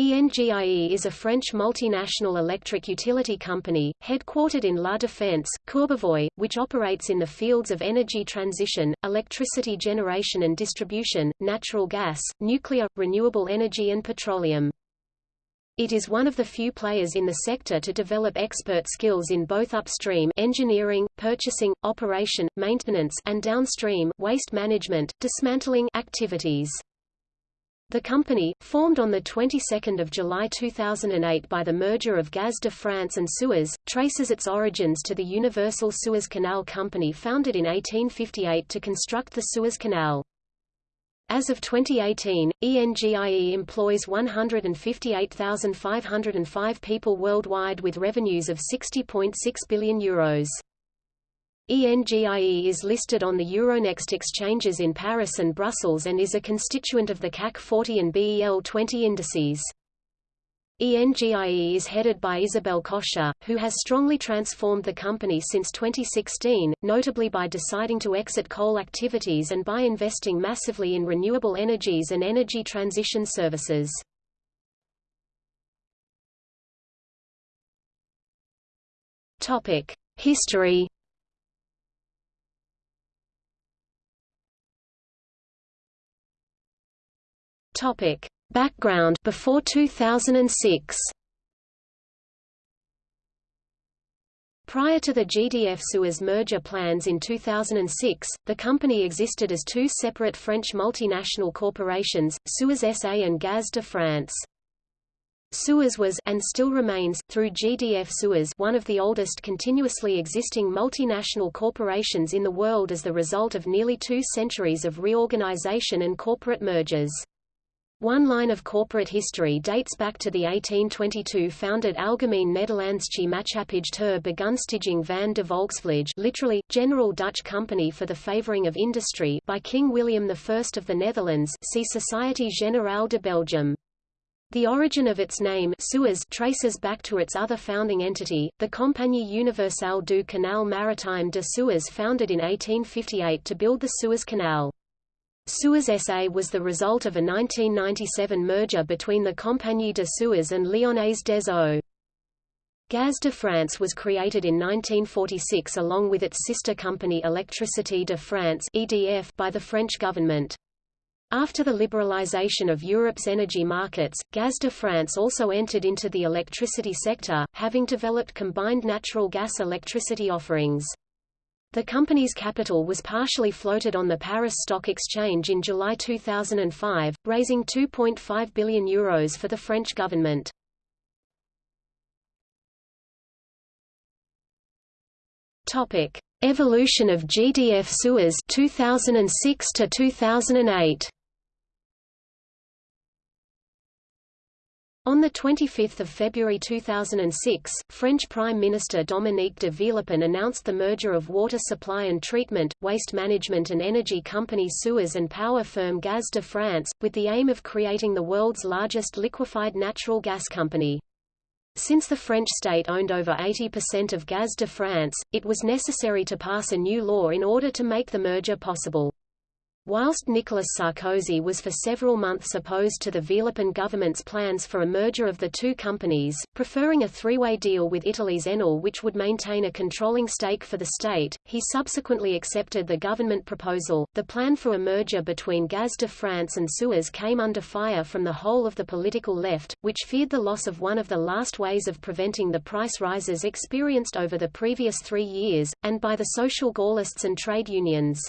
ENGIE is a French multinational electric utility company, headquartered in La Défense, Courbevoie, which operates in the fields of energy transition, electricity generation and distribution, natural gas, nuclear, renewable energy and petroleum. It is one of the few players in the sector to develop expert skills in both upstream engineering, purchasing, operation, maintenance and downstream waste management, dismantling activities. The company, formed on the 22nd of July 2008 by the merger of Gaz de France and Suez, traces its origins to the Universal Suez Canal Company founded in 1858 to construct the Suez Canal. As of 2018, ENGIE employs 158,505 people worldwide with revenues of 60.6 billion euros. ENGIE is listed on the Euronext exchanges in Paris and Brussels and is a constituent of the CAC 40 and BEL 20 indices. ENGIE is headed by Isabelle Kocher, who has strongly transformed the company since 2016, notably by deciding to exit coal activities and by investing massively in renewable energies and energy transition services. History Topic: Background before 2006. Prior to the GDF-Suez merger plans in 2006, the company existed as two separate French multinational corporations, Suez SA and Gaz de France. Suez was and still remains, through GDF Suez one of the oldest continuously existing multinational corporations in the world as the result of nearly two centuries of reorganization and corporate mergers. One line of corporate history dates back to the 1822 founded Algemeen Nederlandsche Maatschappij ter Begunstiging van de Volksvlijt literally, General Dutch Company for the Favoring of Industry by King William I of the Netherlands see Société Générale de Belgique. The origin of its name Suez traces back to its other founding entity, the Compagnie Universelle du Canal Maritime de Suez founded in 1858 to build the Suez Canal. Suez SA was the result of a 1997 merger between the Compagnie de Suez and Lyonnaise des Eaux. Gaz de France was created in 1946 along with its sister company Électricité de France EDF by the French government. After the liberalization of Europe's energy markets, Gaz de France also entered into the electricity sector, having developed combined natural gas electricity offerings. The company's capital was partially floated on the Paris Stock Exchange in July 2005, raising €2.5 billion Euros for the French government. Topic: Evolution of GDF Suez 2006 to 2008. On 25 February 2006, French Prime Minister Dominique de Villepin announced the merger of water supply and treatment, waste management and energy company Suez and power firm Gaz de France, with the aim of creating the world's largest liquefied natural gas company. Since the French state owned over 80% of Gaz de France, it was necessary to pass a new law in order to make the merger possible. Whilst Nicolas Sarkozy was for several months opposed to the Villepin government's plans for a merger of the two companies, preferring a three-way deal with Italy's Enel which would maintain a controlling stake for the state, he subsequently accepted the government proposal. The plan for a merger between Gaz de France and Suez came under fire from the whole of the political left, which feared the loss of one of the last ways of preventing the price rises experienced over the previous three years, and by the social Gaullists and trade unions.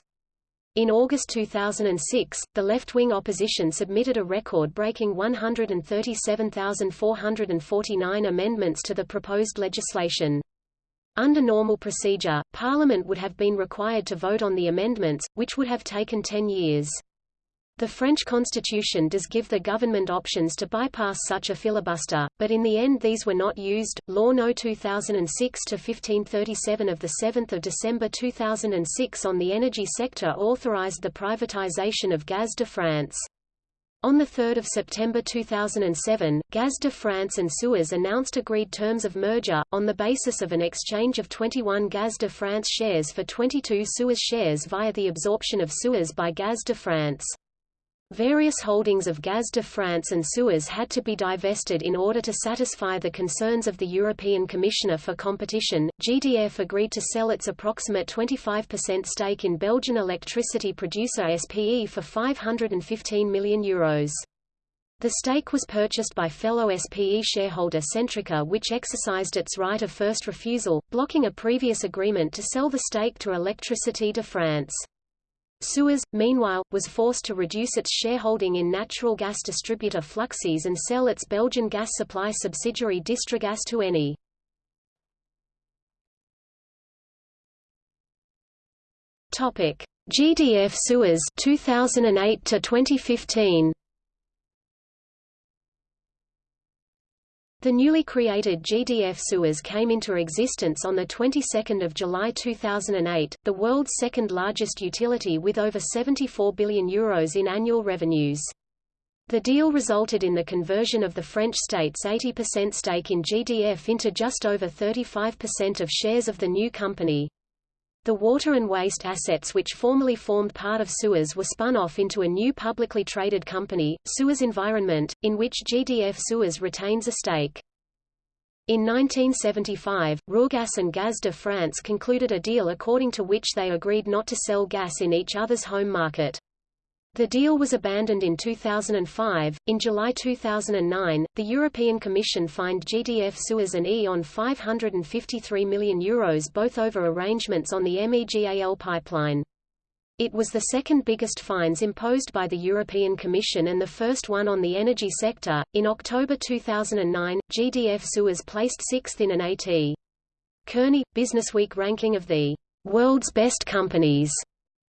In August 2006, the left-wing opposition submitted a record-breaking 137,449 amendments to the proposed legislation. Under normal procedure, Parliament would have been required to vote on the amendments, which would have taken ten years. The French constitution does give the government options to bypass such a filibuster, but in the end these were not used. Law No. 2006-1537 of 7 December 2006 on the energy sector authorized the privatization of Gaz de France. On 3 September 2007, Gaz de France and Suez announced agreed terms of merger, on the basis of an exchange of 21 Gaz de France shares for 22 Suez shares via the absorption of Suez by Gaz de France. Various holdings of Gaz de France and Suez had to be divested in order to satisfy the concerns of the European Commissioner for Competition. GDF agreed to sell its approximate 25% stake in Belgian electricity producer SPE for €515 million. Euros. The stake was purchased by fellow SPE shareholder Centrica which exercised its right of first refusal, blocking a previous agreement to sell the stake to Électricité de France. Suez, meanwhile, was forced to reduce its shareholding in natural gas distributor Fluxys and sell its Belgian gas supply subsidiary Distrigas to Eni. Topic: GDF Suez 2008 to 2015. The newly created GDF Suez came into existence on the 22nd of July 2008, the world's second largest utility with over 74 billion euros in annual revenues. The deal resulted in the conversion of the French state's 80% stake in GDF into just over 35% of shares of the new company. The water and waste assets which formerly formed part of Suez were spun off into a new publicly traded company, Suez Environment, in which GDF Suez retains a stake. In 1975, Ruhrgas and Gaz de France concluded a deal according to which they agreed not to sell gas in each other's home market. The deal was abandoned in 2005. In July 2009, the European Commission fined GDF Suez and E.ON 553 million euros both over arrangements on the MEGAL pipeline. It was the second biggest fines imposed by the European Commission and the first one on the energy sector. In October 2009, GDF Suez placed sixth in an A.T. Kearney Businessweek ranking of the world's best companies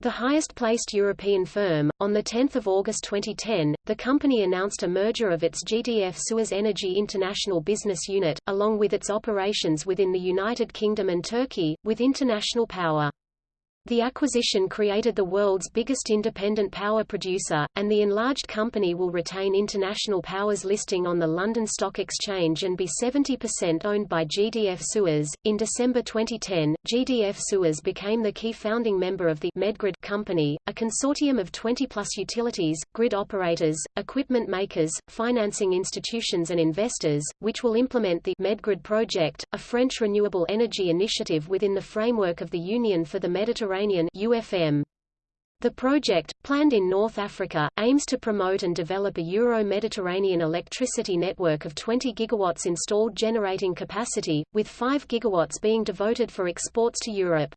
the highest-placed European firm, on 10 August 2010, the company announced a merger of its GDF Suez Energy International Business Unit, along with its operations within the United Kingdom and Turkey, with International Power. The acquisition created the world's biggest independent power producer, and the enlarged company will retain International Power's listing on the London Stock Exchange and be 70% owned by GDF Suez. In December 2010, GDF Suez became the key founding member of the Medgrid company, a consortium of 20-plus utilities, grid operators, equipment makers, financing institutions and investors, which will implement the Medgrid project, a French renewable energy initiative within the framework of the Union for the Mediterranean Mediterranean UFM. The project, planned in North Africa, aims to promote and develop a Euro-Mediterranean electricity network of 20 gigawatts installed generating capacity, with 5 gigawatts being devoted for exports to Europe.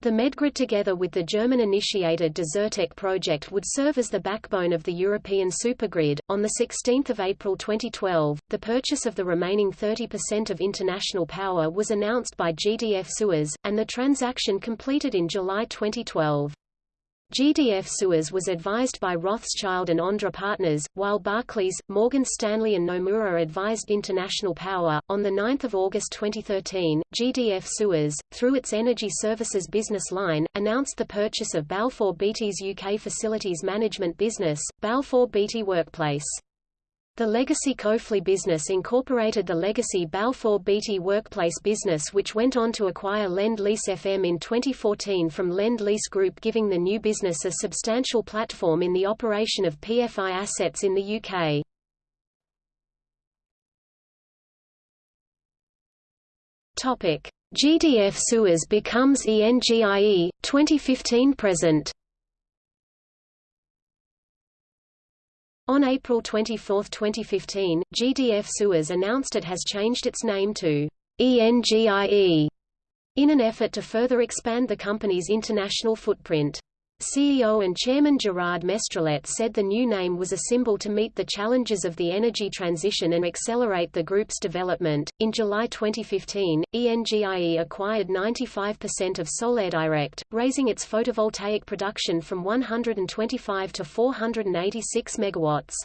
The Medgrid together with the German-initiated Desertec project would serve as the backbone of the European supergrid. On 16 April 2012, the purchase of the remaining 30% of international power was announced by GDF Suez, and the transaction completed in July 2012. GDF Suez was advised by Rothschild and Ondra Partners, while Barclays, Morgan Stanley and Nomura advised International Power. On 9 August 2013, GDF Suez, through its energy services business line, announced the purchase of Balfour Beatty's UK facilities management business, Balfour Beatty Workplace. The legacy Cofely business incorporated the legacy Balfour Beatty workplace business which went on to acquire Lend-Lease FM in 2014 from Lend-Lease Group giving the new business a substantial platform in the operation of PFI assets in the UK. GDF Suez becomes ENGIE, 2015 present On April 24, 2015, GDF Suez announced it has changed its name to ENGIE in an effort to further expand the company's international footprint. CEO and Chairman Gerard Mestrallet said the new name was a symbol to meet the challenges of the energy transition and accelerate the group's development. In July 2015, ENGIE acquired 95% of Solairedirect, raising its photovoltaic production from 125 to 486 megawatts.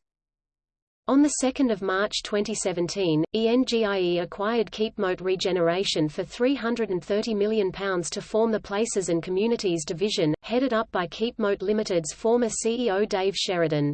On 2 March 2017, ENGIE acquired Keepmoat Regeneration for £330 million to form the Places and Communities division, headed up by Keepmoat Limited's former CEO Dave Sheridan.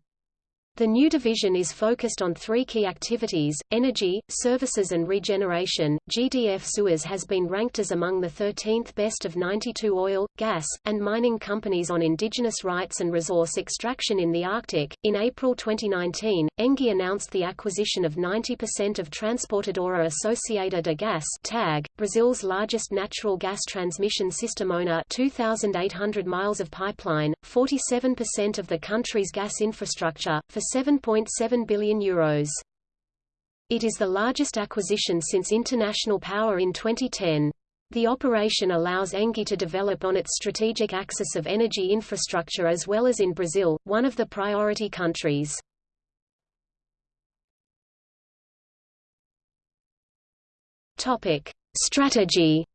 The new division is focused on three key activities, energy, services and regeneration. GDF Suez has been ranked as among the 13th best of 92 oil, gas, and mining companies on indigenous rights and resource extraction in the Arctic. In April 2019, Engie announced the acquisition of 90% of Transportadora Associada de Gás (TAG), Brazil's largest natural gas transmission system owner, 2800 miles of pipeline, 47% of the country's gas infrastructure for 7.7 billion euros. It is the largest acquisition since International Power in 2010. The operation allows Engie to develop on its strategic axis of energy infrastructure as well as in Brazil, one of the priority countries. Topic: Strategy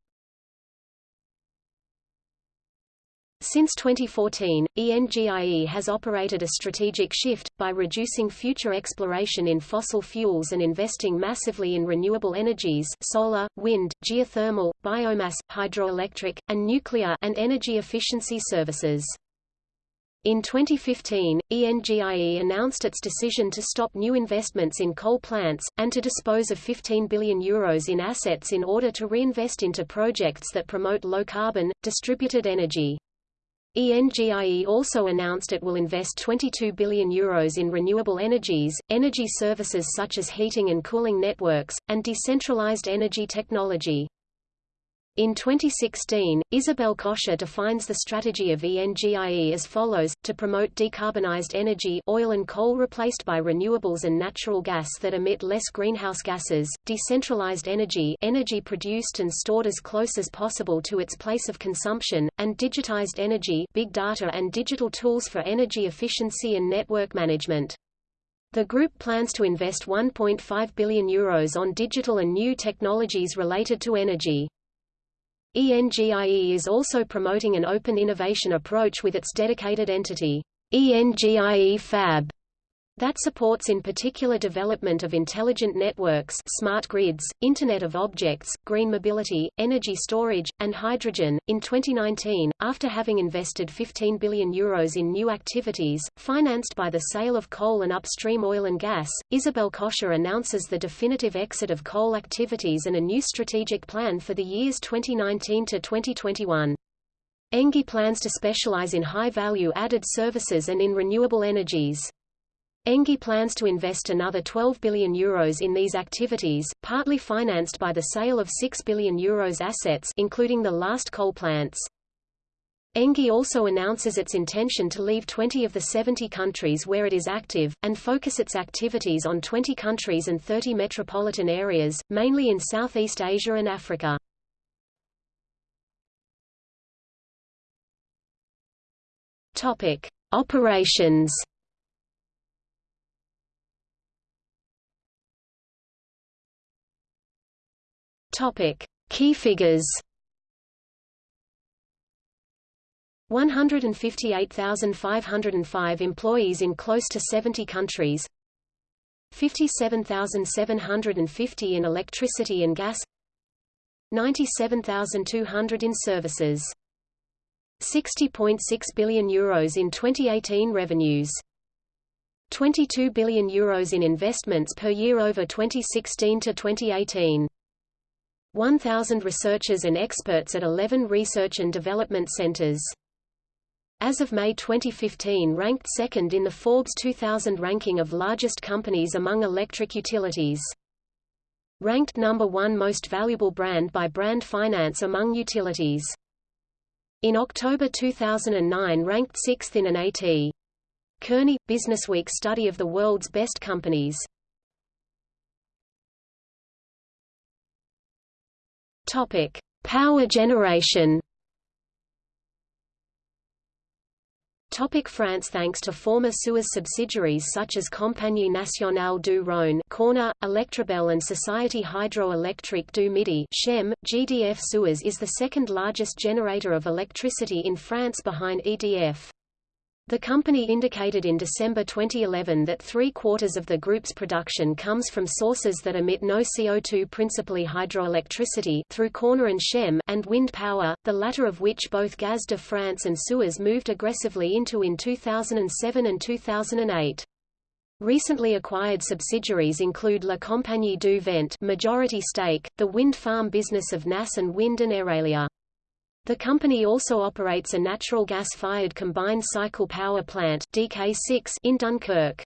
Since 2014, ENGIE has operated a strategic shift, by reducing future exploration in fossil fuels and investing massively in renewable energies solar, wind, geothermal, biomass, hydroelectric, and nuclear and energy efficiency services. In 2015, ENGIE announced its decision to stop new investments in coal plants, and to dispose of €15 billion Euros in assets in order to reinvest into projects that promote low-carbon, distributed energy. ENGIE also announced it will invest €22 billion Euros in renewable energies, energy services such as heating and cooling networks, and decentralized energy technology. In 2016, Isabelle Kocher defines the strategy of ENGIE as follows, to promote decarbonized energy oil and coal replaced by renewables and natural gas that emit less greenhouse gases, decentralized energy energy produced and stored as close as possible to its place of consumption, and digitized energy big data and digital tools for energy efficiency and network management. The group plans to invest €1.5 billion Euros on digital and new technologies related to energy. ENGIE is also promoting an open innovation approach with its dedicated entity, ENGIE Fab, that supports in particular development of intelligent networks smart grids, Internet of Objects, green mobility, energy storage, and hydrogen. In 2019, after having invested 15 billion euros in new activities, financed by the sale of coal and upstream oil and gas, Isabelle Kocher announces the definitive exit of coal activities and a new strategic plan for the years 2019 to 2021. Engie plans to specialize in high-value added services and in renewable energies. Engie plans to invest another 12 billion euros in these activities, partly financed by the sale of 6 billion euros assets including the last coal plants. Engie also announces its intention to leave 20 of the 70 countries where it is active, and focus its activities on 20 countries and 30 metropolitan areas, mainly in Southeast Asia and Africa. Topic. Operations Topic: Key figures. 158,505 employees in close to 70 countries. 57,750 in electricity and gas. 97,200 in services. 60.6 billion euros in 2018 revenues. 22 billion euros in investments per year over 2016 to 2018 1,000 researchers and experts at 11 research and development centers. As of May 2015 ranked second in the Forbes 2000 ranking of largest companies among electric utilities. Ranked number one most valuable brand by Brand Finance among utilities. In October 2009 ranked sixth in an A.T. Kearney – Businessweek study of the world's best companies. Topic: Power generation. Topic France Thanks to former Suez subsidiaries such as Compagnie Nationale du Rhône Corner, Electrabel and Société Hydroélectrique du Midi SHEM, GDF Suez is the second largest generator of electricity in France behind EDF. The company indicated in December 2011 that three-quarters of the group's production comes from sources that emit no CO2 principally hydroelectricity through Corner and Shem and wind power, the latter of which both Gaz de France and Suez moved aggressively into in 2007 and 2008. Recently acquired subsidiaries include La Compagnie du Vent majority stake, the wind farm business of NAS&, Wind and Aeralia. The company also operates a natural gas-fired combined cycle power plant DK6 in Dunkirk.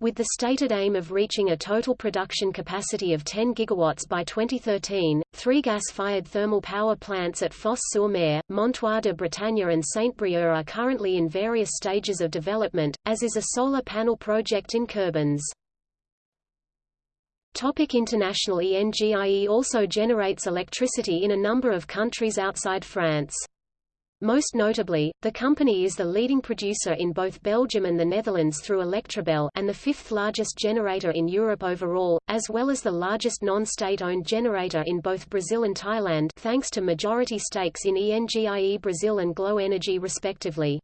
With the stated aim of reaching a total production capacity of 10 gigawatts by 2013, three gas-fired thermal power plants at Fos-sur-Mer, Montoir de Bretagne and Saint-Brieuc are currently in various stages of development, as is a solar panel project in Curbans. Topic international ENGIE also generates electricity in a number of countries outside France. Most notably, the company is the leading producer in both Belgium and the Netherlands through Electrabel and the fifth largest generator in Europe overall, as well as the largest non-state-owned generator in both Brazil and Thailand thanks to majority stakes in ENGIE Brazil and Glow Energy respectively.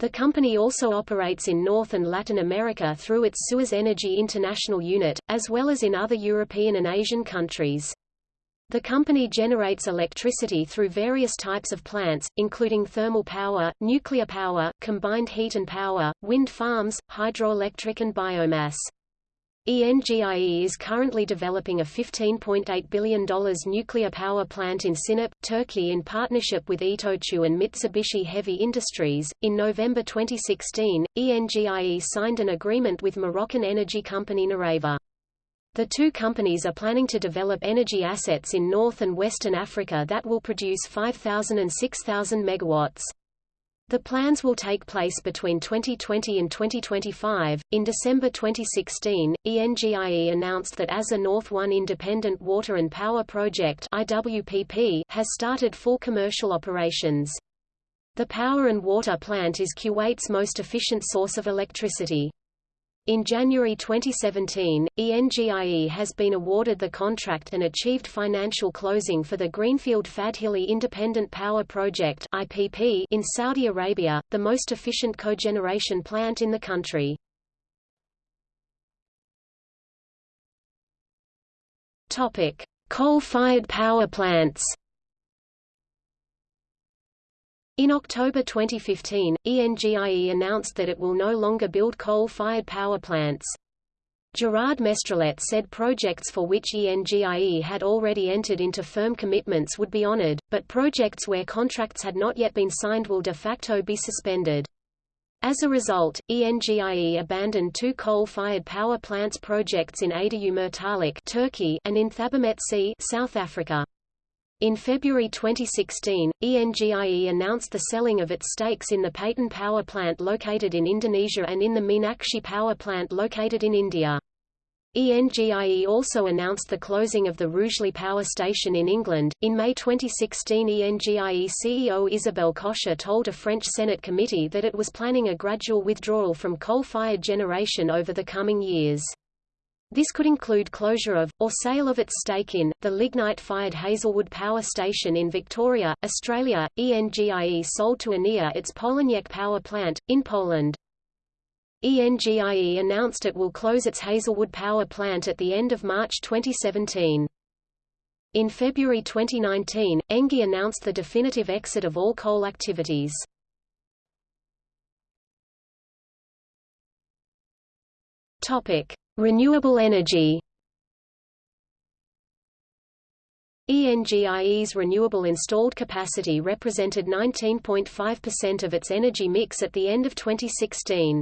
The company also operates in North and Latin America through its Suez Energy International unit, as well as in other European and Asian countries. The company generates electricity through various types of plants, including thermal power, nuclear power, combined heat and power, wind farms, hydroelectric and biomass. ENGIE is currently developing a $15.8 billion nuclear power plant in Sinop, Turkey in partnership with Itochu and Mitsubishi Heavy Industries. In November 2016, ENGIE signed an agreement with Moroccan energy company Nareva. The two companies are planning to develop energy assets in North and Western Africa that will produce 5,000 and 6,000 megawatts. The plans will take place between 2020 and 2025. In December 2016, ENGIE announced that Assa North 1 Independent Water and Power Project (IWPP) has started full commercial operations. The power and water plant is Kuwait's most efficient source of electricity. In January 2017, ENGIE has been awarded the contract and achieved financial closing for the Greenfield Fadhili Independent Power Project (IPP) in Saudi Arabia, the most efficient cogeneration plant in the country. Topic: Coal-fired power plants. In October 2015, ENGIE announced that it will no longer build coal-fired power plants. Gerard Mestrallet said projects for which ENGIE had already entered into firm commitments would be honored, but projects where contracts had not yet been signed will de facto be suspended. As a result, ENGIE abandoned two coal-fired power plants projects in Adayumurtalik Turkey and in Thabamet South Africa. In February 2016, ENGIE announced the selling of its stakes in the Paiton power plant located in Indonesia and in the Meenakshi power plant located in India. ENGIE also announced the closing of the Rugeley power station in England. In May 2016, ENGIE CEO Isabelle Kocher told a French Senate committee that it was planning a gradual withdrawal from coal-fired generation over the coming years. This could include closure of, or sale of its stake in, the lignite-fired Hazelwood Power Station in Victoria, Australia. ENGIE sold to Enea its Polaniec power plant, in Poland. ENGIE announced it will close its Hazelwood power plant at the end of March 2017. In February 2019, ENGIE announced the definitive exit of all coal activities. Topic: Renewable energy ENGIE's renewable installed capacity represented 19.5% of its energy mix at the end of 2016.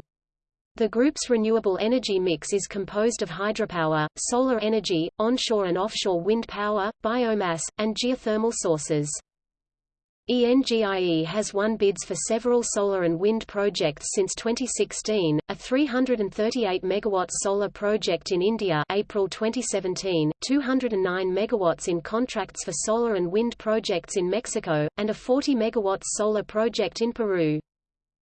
The group's renewable energy mix is composed of hydropower, solar energy, onshore and offshore wind power, biomass, and geothermal sources. ENGIE has won bids for several solar and wind projects since 2016, a 338 MW solar project in India April 2017, 209 MW in contracts for solar and wind projects in Mexico, and a 40 MW solar project in Peru.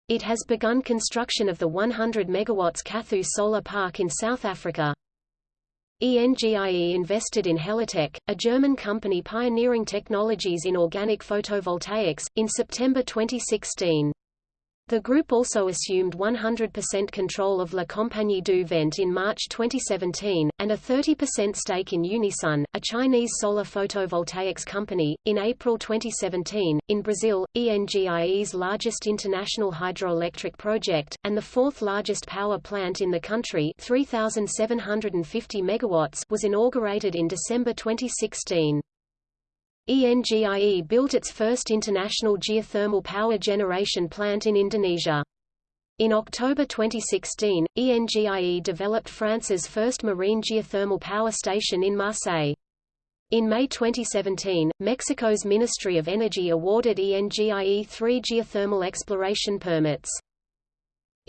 It has begun construction of the 100 MW Kathu solar park in South Africa. ENGIE invested in Heliatek, a German company pioneering technologies in organic photovoltaics, in September 2016. The group also assumed 100% control of La Compagnie du Vent in March 2017, and a 30% stake in Unisun, a Chinese solar photovoltaics company, in April 2017. In Brazil, ENGIE's largest international hydroelectric project, and the fourth largest power plant in the country 3,750 megawatts, was inaugurated in December 2016. ENGIE built its first international geothermal power generation plant in Indonesia. In October 2016, ENGIE developed France's first marine geothermal power station in Marseille. In May 2017, Mexico's Ministry of Energy awarded ENGIE three geothermal exploration permits.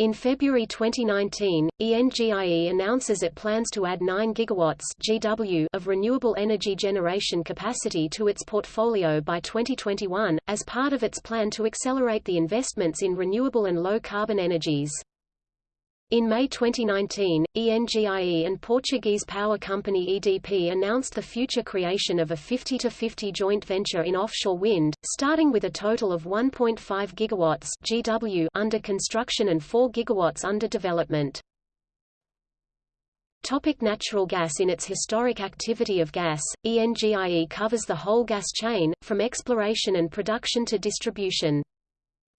In February 2019, ENGIE announces it plans to add 9 gigawatts GW of renewable energy generation capacity to its portfolio by 2021, as part of its plan to accelerate the investments in renewable and low-carbon energies. In May 2019, ENGIE and Portuguese power company EDP announced the future creation of a 50-50 joint venture in offshore wind, starting with a total of 1.5 gigawatts GW under construction and 4 gigawatts under development. Topic natural gas In its historic activity of gas, ENGIE covers the whole gas chain, from exploration and production to distribution.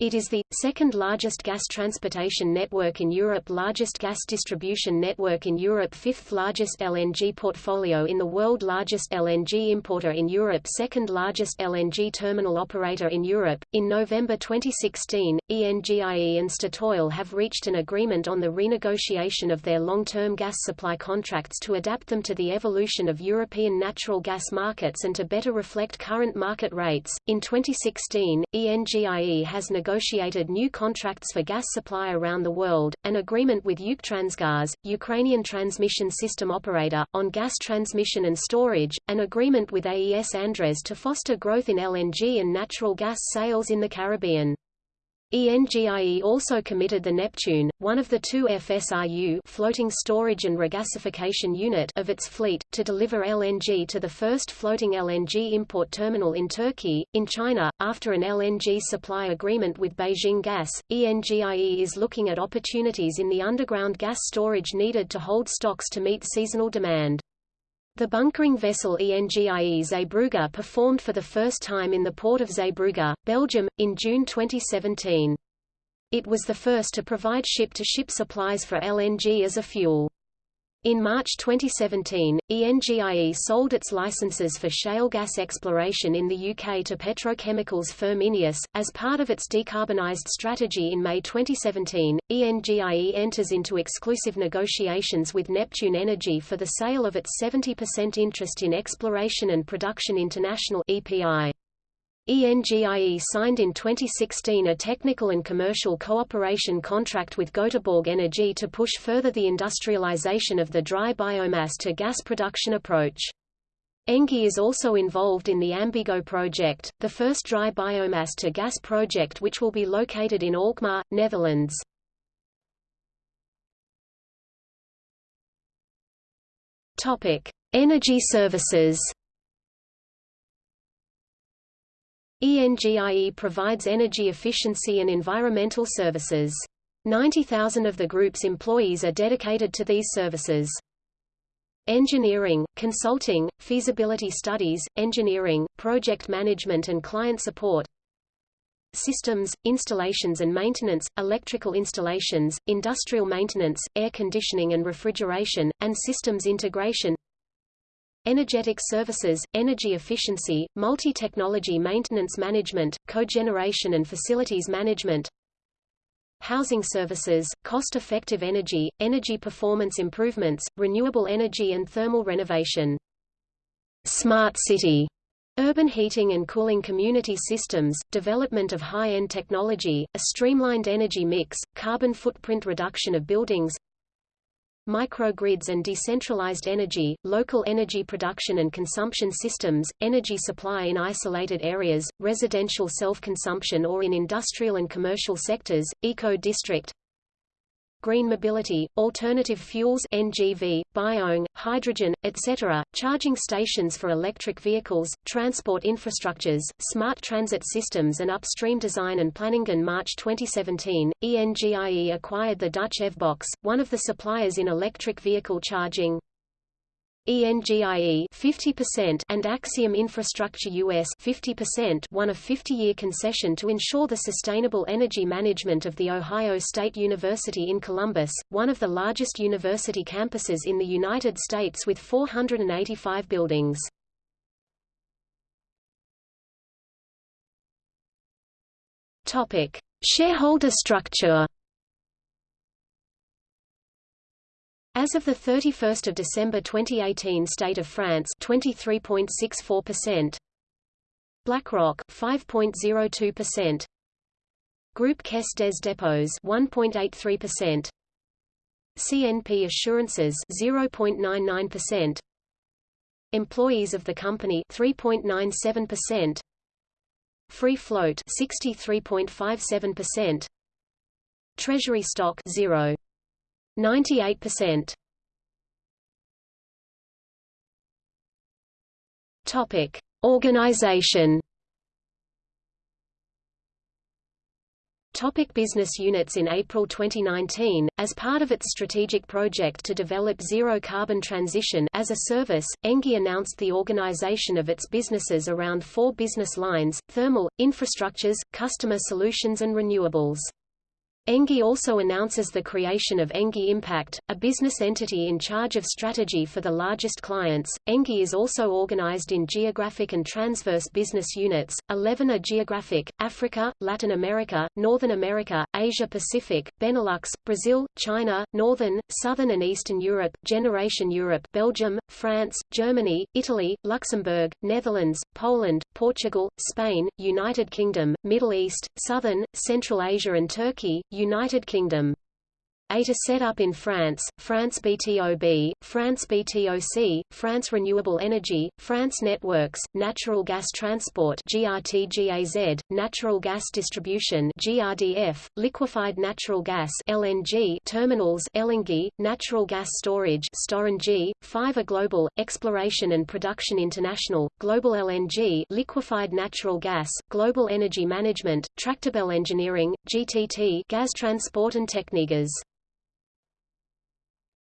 It is the, second largest gas transportation network in Europe largest gas distribution network in Europe fifth largest LNG portfolio in the world largest LNG importer in Europe second largest LNG terminal operator in Europe. In November 2016, ENGIE and Statoil have reached an agreement on the renegotiation of their long-term gas supply contracts to adapt them to the evolution of European natural gas markets and to better reflect current market rates. In 2016, ENGIE has negotiated negotiated new contracts for gas supply around the world, an agreement with Ukrtransgaz, Ukrainian transmission system operator, on gas transmission and storage, an agreement with AES Andres to foster growth in LNG and natural gas sales in the Caribbean. ENGIE also committed the Neptune, one of the two FSRU floating storage and regasification unit of its fleet, to deliver LNG to the first floating LNG import terminal in Turkey. In China, after an LNG supply agreement with Beijing Gas, ENGIE is looking at opportunities in the underground gas storage needed to hold stocks to meet seasonal demand. The bunkering vessel ENGIE Zeebrugge performed for the first time in the port of Zeebrugge, Belgium, in June 2017. It was the first to provide ship-to-ship -ship supplies for LNG as a fuel. In March 2017, ENGIE sold its licenses for shale gas exploration in the UK to petrochemicals firm INEOS. As part of its decarbonised strategy in May 2017, ENGIE enters into exclusive negotiations with Neptune Energy for the sale of its 70% interest in Exploration and Production International EPI. ENGIE signed in 2016 a technical and commercial cooperation contract with Göteborg Energy to push further the industrialization of the dry biomass to gas production approach. ENGIE is also involved in the Ambigo project, the first dry biomass to gas project which will be located in Alkmaar, Netherlands. Energy services ENGIE provides energy efficiency and environmental services. 90,000 of the group's employees are dedicated to these services. Engineering, consulting, feasibility studies, engineering, project management and client support Systems, installations and maintenance, electrical installations, industrial maintenance, air conditioning and refrigeration, and systems integration Energetic services, energy efficiency, multi-technology maintenance management, cogeneration and facilities management Housing services, cost-effective energy, energy performance improvements, renewable energy and thermal renovation. Smart city Urban heating and cooling community systems, development of high-end technology, a streamlined energy mix, carbon footprint reduction of buildings microgrids and decentralized energy, local energy production and consumption systems, energy supply in isolated areas, residential self-consumption or in industrial and commercial sectors, eco-district green mobility, alternative fuels NGV, bione, hydrogen, etc., charging stations for electric vehicles, transport infrastructures, smart transit systems and upstream design and planning. In March 2017, ENGIE acquired the Dutch EVBox, one of the suppliers in electric vehicle charging. ENGIE 50% and Axium Infrastructure US 50% won a 50-year concession to ensure the sustainable energy management of The Ohio State University in Columbus, one of the largest university campuses in the United States with 485 buildings. Topic: Shareholder structure As of 31 December 2018 State of France 23.64%, BlackRock 5.02%, Groupe Caisse des Dépôts 1.83%, CNP Assurances 0.99%, Employees of the company 3.97%, Free float 63.57%, Treasury stock 0. 98%. Topic: Organization. Topic business units In April 2019, as part of its strategic project to develop zero-carbon transition as a service, ENGIE announced the organization of its businesses around four business lines, thermal, infrastructures, customer solutions and renewables. ENGIE also announces the creation of ENGIE Impact, a business entity in charge of strategy for the largest clients. ENGIE is also organized in geographic and transverse business units. 11 are geographic: Africa, Latin America, Northern America, Asia Pacific, Benelux, Brazil, China, Northern, Southern and Eastern Europe, Generation Europe, Belgium, France, Germany, Italy, Luxembourg, Netherlands, Poland, Portugal, Spain, United Kingdom, Middle East, Southern, Central Asia and Turkey. United Kingdom. Eight are set up in France, France BTOB, France BTOC, France Renewable Energy, France Networks, Natural Gas Transport GRTGAZ, Natural Gas Distribution GRDF, Liquefied Natural Gas LNG Terminals LNG, Natural Gas Storage Storengy, five are global, Exploration and Production International, Global LNG Liquefied Natural Gas, Global Energy Management, Tractebel Engineering, GTT Gas Transport and Technigas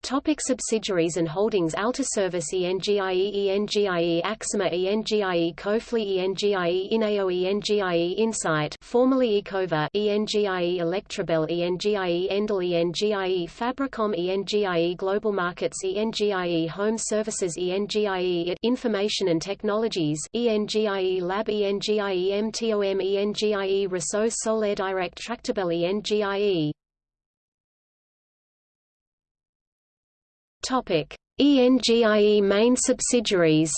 Topic subsidiaries and holdings Alta Service ENGIE ENGIE Axima ENGIE Cofely ENGIE Ineo ENGIE Insight formerly Ecova ENGIE Electrabel ENGIE Endel ENGIE Fabricom ENGIE Global Markets ENGIE Home Services ENGIE Information and Technologies ENGIE Lab ENGIE MTOM ENGIE Reseau Solaire Direct Tractebel ENGIE Topic: ENGIE main subsidiaries.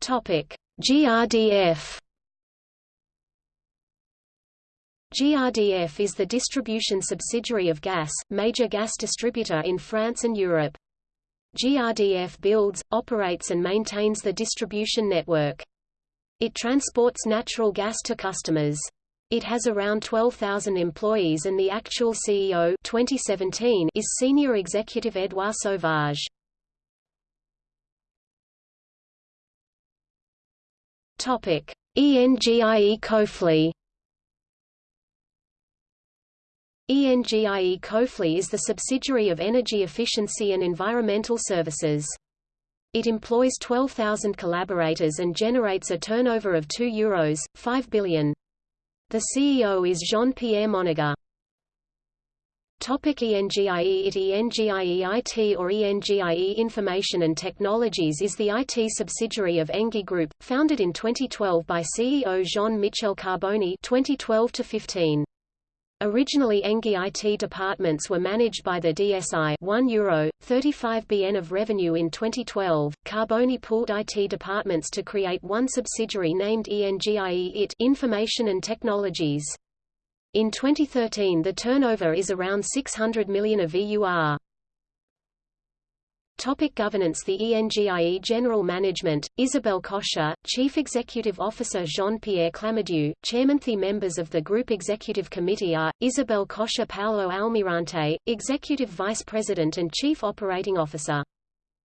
Topic: GRDF. GRDF is the distribution subsidiary of GAS, major gas distributor in France and Europe. GRDF builds, operates and maintains the distribution network. It transports natural gas to customers. It has around 12,000 employees and the actual CEO 2017 is Senior Executive Edouard Sauvage. Topic: ENGIE Cofely. ENGIE Cofely is the subsidiary of Energy Efficiency and Environmental Services. It employs 12,000 collaborators and generates a turnover of €2 Euros, 5 billion. The CEO is Jean-Pierre Monégat. Topic ENGIE IT ENGIE IT or ENGIE Information and Technologies is the IT subsidiary of ENGIE Group, founded in 2012 by CEO Jean-Michel Carboni 2012 -15. Originally ENGIE IT departments were managed by the DSI 1 euro, 35 BN of revenue in 2012. Carboni pooled IT departments to create one subsidiary named ENGIE IT Information and Technologies. In 2013 the turnover is around 600 million of EUR. Topic governance The ENGIE General Management, Isabelle Kocher, Chief Executive Officer Jean-Pierre Clamadieu, Chairman The members of the Group Executive Committee are, Isabelle Kocher Paulo Almirante, Executive Vice President and Chief Operating Officer.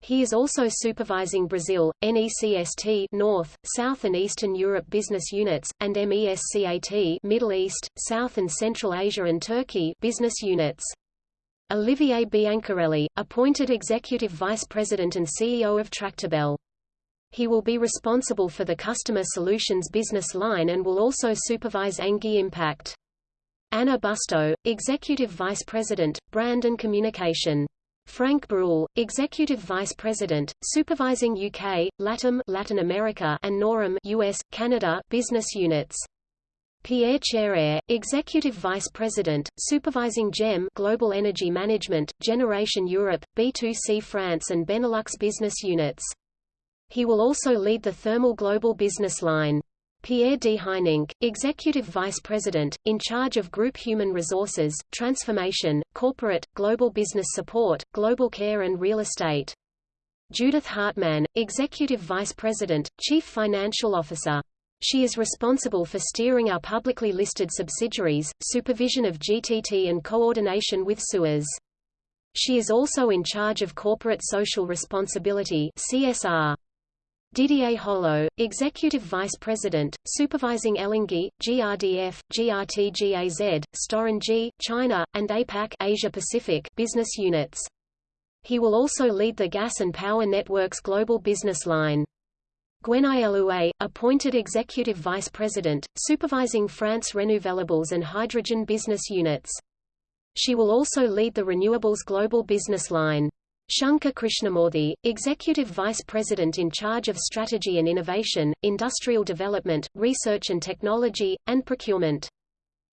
He is also supervising Brazil, NECST North, South and Eastern Europe business units, and MESCAT Middle East, South and Central Asia and Turkey business units. Olivier Biancarelli, appointed Executive Vice President and CEO of Tractebel. He will be responsible for the Customer Solutions business line and will also supervise ENGIE Impact. Anna Busto, Executive Vice President, Brand and Communication. Frank Bruhl, Executive Vice President, supervising UK, LATAM Latin America and NORAM US, Canada business units. Pierre Chareyre, Executive Vice President, supervising GEM Global Energy Management, Generation Europe, B2C France and Benelux business units. He will also lead the Thermal Global business line. Pierre Deheunynck, Executive Vice President, in charge of Group Human Resources, Transformation, Corporate, Global Business Support, Global Care and Real Estate. Judith Hartmann, Executive Vice President, Chief Financial Officer. She is responsible for steering our publicly listed subsidiaries, supervision of GTT and coordination with SUEZ. She is also in charge of corporate social responsibility CSR. Didier Holleaux, Executive Vice President, supervising LNG, GRDF, GRTGAZ, Storengy, China, and APAC Asia Pacific business units. He will also lead the Gas and Power Networks Global Business Line. Gwenaëlle Huet, appointed Executive Vice President, supervising France Renewables and Hydrogen business units. She will also lead the Renewables Global Business Line. Shankar Krishnamoorthy, Executive Vice President in charge of Strategy and Innovation, Industrial Development, Research and Technology, and Procurement.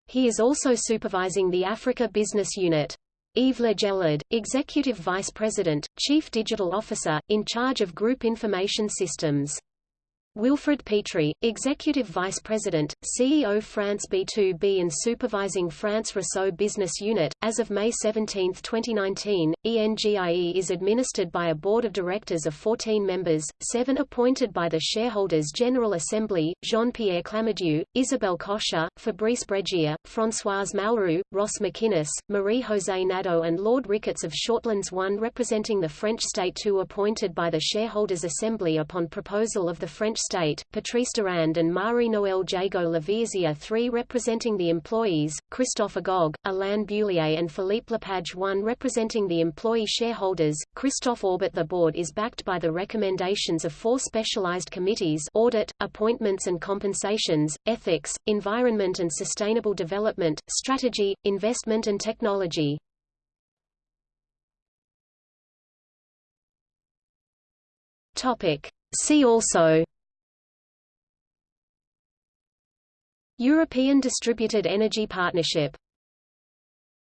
He is also supervising the Africa Business Unit. Yves Le Gélard, Executive Vice President, Chief Digital Officer, in charge of Group Information Systems. Wilfrid Petrie, Executive Vice President, CEO France B2B and supervising France Réseaux Business Unit. As of May 17, 2019, ENGIE is administered by a board of directors of 14 members, seven appointed by the Shareholders' General Assembly, Jean-Pierre Clamadieu, Isabelle Kocher, Fabrice Bregier, Françoise Malrieu, Ross McInnes, Marie-José Nadeau and Lord Ricketts of Shortlands 1 representing the French state 2 appointed by the Shareholders' Assembly upon proposal of the French State, Patrice Durand and Marie-Noël Jégo-Laveissière 3 representing the employees, Christophe Agogué, Alain Beullier and Philippe Lepage 1 representing the employee shareholders, Christophe Aubert The board is backed by the recommendations of four specialized committees audit, appointments and compensations, ethics, environment and sustainable development, strategy, investment and technology. Topic. See also European Distributed Energy Partnership